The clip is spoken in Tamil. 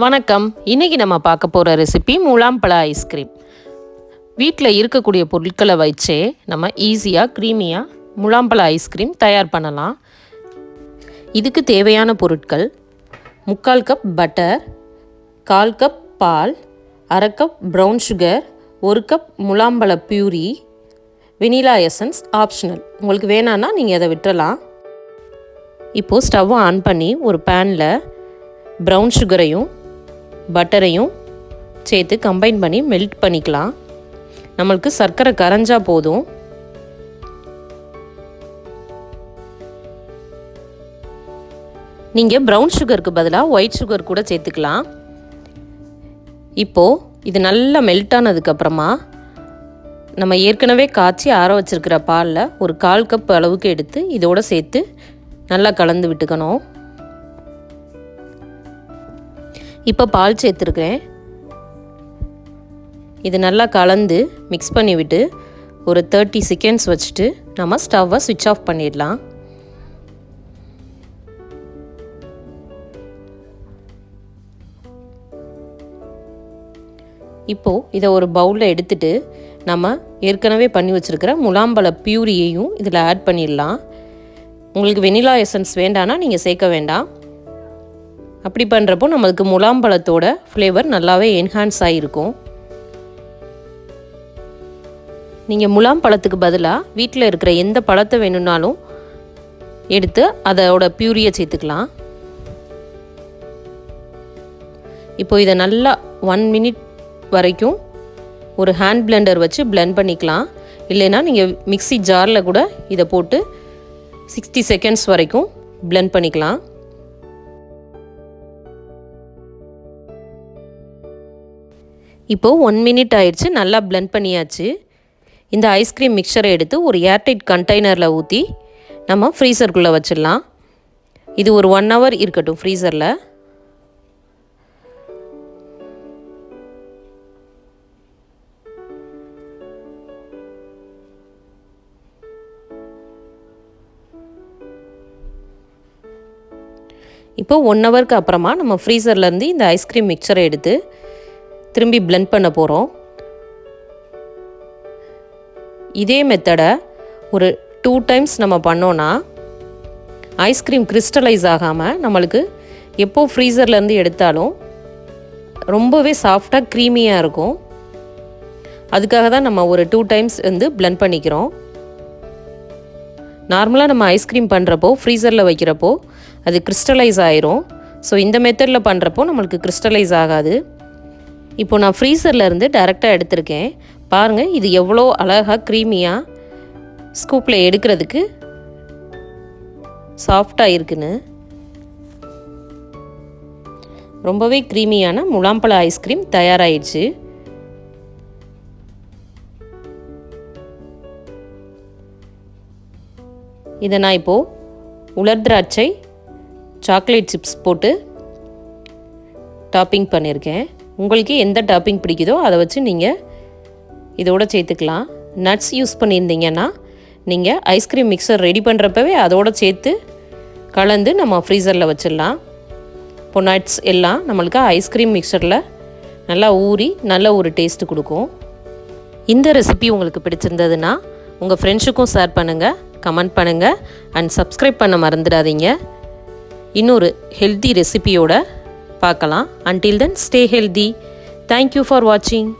வணக்கம். இன்றைக்கி நம்ம பார்க்க போகிற ரெசிபி முலாம்பழ ஐஸ்கிரீம் வீட்டில் இருக்கக்கூடிய பொருட்களை வச்சே நம்ம ஈஸியாக க்ரீமியாக முலாம்பழ ஐஸ்கிரீம் தயார் பண்ணலாம். இதுக்கு தேவையான பொருட்கள் முக்கால் கப் பட்டர் கால் கப் பால் அரை கப் ப்ரௌன் சுகர் ஒரு கப் முலாம்பழ பியூரி வெனிலா எசன்ஸ் ஆப்ஷனல் உங்களுக்கு வேணான்னா நீங்கள் அதை விட்டுறலாம். இப்போது ஸ்டவ்வை ஆன் பண்ணி ஒரு பேனில் ப்ரௌன் சுகரையும் பட்டரையும் சேர்த்து கம்பைன் பண்ணி மெல்ட் பண்ணிக்கலாம். நம்மளுக்கு சர்க்கரை கரைஞ்சா போதும். நீங்கள் ப்ரௌன் சுகருக்கு பதிலாக ஒயிட் சுகர் கூட சேர்த்துக்கலாம். இப்போது இது நல்லா மெல்ட் ஆனதுக்கப்புறமா நம்ம ஏற்கனவே காய்ச்சி ஆற வச்சிருக்கிற பாலில் ஒரு கால் கப் அளவுக்கு எடுத்து இதோடு சேர்த்து நல்லா கலந்து விட்டுக்கணும். இப்போ பால் சேர்த்துருக்கேன் இது நல்லா கலந்து மிக்ஸ் பண்ணிவிட்டு ஒரு தேர்ட்டி செகண்ட்ஸ் வச்சுட்டு நம்ம ஸ்டவ்வை சுவிட்ச் ஆஃப் பண்ணிடலாம். இப்போது இதை ஒரு பவுலில் எடுத்துட்டு நம்ம ஏற்கனவே பண்ணி வச்சுருக்கிற முலாம்பழ பியூரியையும் இதில் ஆட் பண்ணிடலாம். உங்களுக்கு வெனிலா எசன்ஸ் வேண்டான்னா நீங்கள் சேர்க்க வேண்டாம். அப்படி பண்ணுறப்போ நம்மளுக்கு முலாம்பழத்தோட ஃப்ளேவர் நல்லாவே என்ஹான்ஸ் ஆகிருக்கும் நீங்கள் முலாம் பழத்துக்கு பதிலாக வீட்டில் இருக்கிற எந்த பழத்தை வேணும்னாலும் எடுத்து அதோட பியூரியை சேர்த்துக்கலாம். இப்போ இதை நல்லா ஒன் மினிட் வரைக்கும் ஒரு ஹேண்ட் பிளெண்டர் வச்சு பிளெண்ட் பண்ணிக்கலாம். இல்லைன்னா நீங்கள் மிக்சி ஜாரில் கூட இதை போட்டு சிக்ஸ்டி செகண்ட்ஸ் வரைக்கும் பிளெண்ட் பண்ணிக்கலாம். இப்போது ஒன் மினிட் ஆயிடுச்சு நல்லா பிளெண்ட் பண்ணியாச்சு. இந்த ஐஸ்கிரீம் மிக்சரை எடுத்து ஒரு ஏர்டைட் கண்டெய்னரில் ஊற்றி நம்ம ஃப்ரீசருக்குள்ளே வச்சிடலாம். இது ஒரு ஒன் ஹவர் இருக்கட்டும் ஃப்ரீசரில் இப்போ ஒன் ஹவருக்கு அப்புறமா நம்ம ஃப்ரீசர்லேருந்து இந்த ஐஸ்கிரீம் மிக்சரை எடுத்து திரும்பி பிளெண்ட் பண்ண போகிறோம் இதே மெத்தடை ஒரு டூ டைம்ஸ் நம்ம பண்ணோன்னா ஐஸ்கிரீம் கிறிஸ்டலைஸ் ஆகாமல் நம்மளுக்கு எப்போ ஃப்ரீசர்லேருந்து எடுத்தாலும் ரொம்பவே சாஃப்டாக க்ரீமியாக இருக்கும். அதுக்காக தான் நம்ம ஒரு டூ டைம்ஸ் வந்து பிளெண்ட் பண்ணிக்கிறோம். நார்மலாக நம்ம ஐஸ்கிரீம் பண்ணுறப்போ ஃப்ரீசரில் வைக்கிறப்போ அது கிறிஸ்டலைஸ் ஆயிரும். ஸோ இந்த மெத்தடில் பண்ணுறப்போ நம்மளுக்கு கிறிஸ்டலைஸ் ஆகாது. இப்போ நான் ஃப்ரீசரில் இருந்து டேரெக்டாக எடுத்திருக்கேன். பாருங்கள் இது எவ்வளோ அழகாக க்ரீமியாக ஸ்கூப்பில் எடுக்கிறதுக்கு சாஃப்டாக இருக்குன்னு. ரொம்பவே க்ரீமியான முலாம்பழ ஐஸ்கிரீம் தயாராகிடுச்சு இதை நான் இப்போது உலர் திராட்சை சாக்லேட் சிப்ஸ் போட்டு டாப்பிங் பண்ணியிருக்கேன். உங்களுக்கு எந்த டாப்பிங் பிடிக்குதோ அதை வச்சு நீங்கள் இதோட சேர்த்துக்கலாம். நட்ஸ் யூஸ் பண்ணியிருந்தீங்கன்னா நீங்கள் ஐஸ்கிரீம் மிக்சர் ரெடி பண்ணுறப்பவே அதோட சேர்த்து கலந்து நம்ம ஃப்ரீசரில் வச்சிடலாம். இப்போ நட்ஸ் எல்லாம் நம்மளுக்கு ஐஸ்கிரீம் மிக்சரில் நல்லா ஊறி நல்ல ஒரு டேஸ்ட்டு கொடுக்கும். இந்த ரெசிபி உங்களுக்கு பிடிச்சிருந்ததுன்னா உங்கள் ஃப்ரெண்ட்ஸுக்கும் ஷேர் பண்ணுங்கள் கமெண்ட் பண்ணுங்கள் அண்ட் சப்ஸ்கிரைப் பண்ண மறந்துடாதீங்க. இன்னொரு ஹெல்த்தி ரெசிபியோட பார்க்கலாம். Until then stay healthy thank you for வாட்சிங்